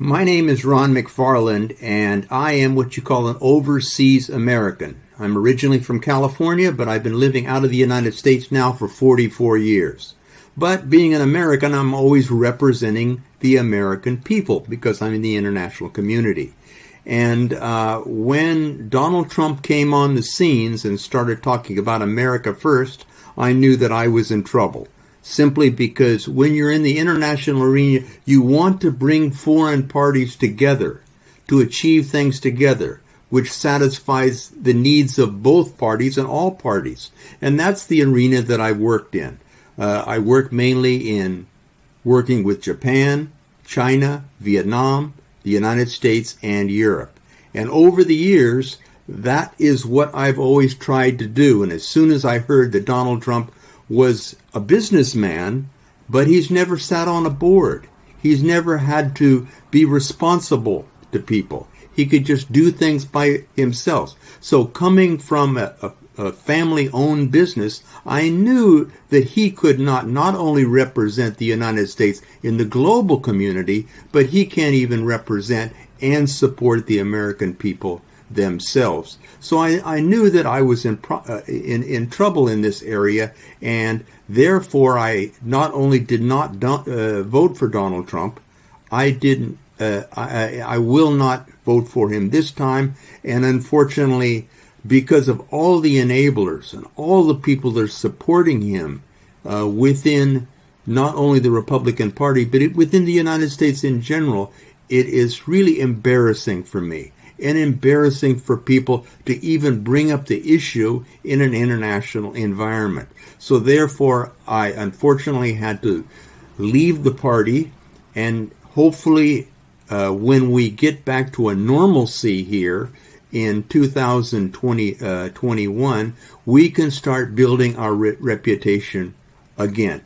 My name is Ron McFarland, and I am what you call an overseas American. I'm originally from California, but I've been living out of the United States now for 44 years. But being an American, I'm always representing the American people because I'm in the international community. And uh, when Donald Trump came on the scenes and started talking about America first, I knew that I was in trouble. Simply because when you're in the international arena, you want to bring foreign parties together to achieve things together, which satisfies the needs of both parties and all parties. And that's the arena that I worked in. Uh, I work mainly in working with Japan, China, Vietnam, the United States, and Europe. And over the years, that is what I've always tried to do. And as soon as I heard that Donald Trump was a businessman, but he's never sat on a board, he's never had to be responsible to people. He could just do things by himself. So coming from a, a a family owned business, I knew that he could not not only represent the United States in the global community, but he can't even represent and support the American people themselves. So I, I knew that I was in, uh, in in trouble in this area, and therefore I not only did not do, uh, vote for Donald Trump, I didn't. Uh, I, I will not vote for him this time, and unfortunately, because of all the enablers and all the people that are supporting him uh, within not only the Republican Party, but it, within the United States in general, it is really embarrassing for me and embarrassing for people to even bring up the issue in an international environment. So therefore, I unfortunately had to leave the party and hopefully uh, when we get back to a normalcy here, in 2021, uh, we can start building our re- reputation again.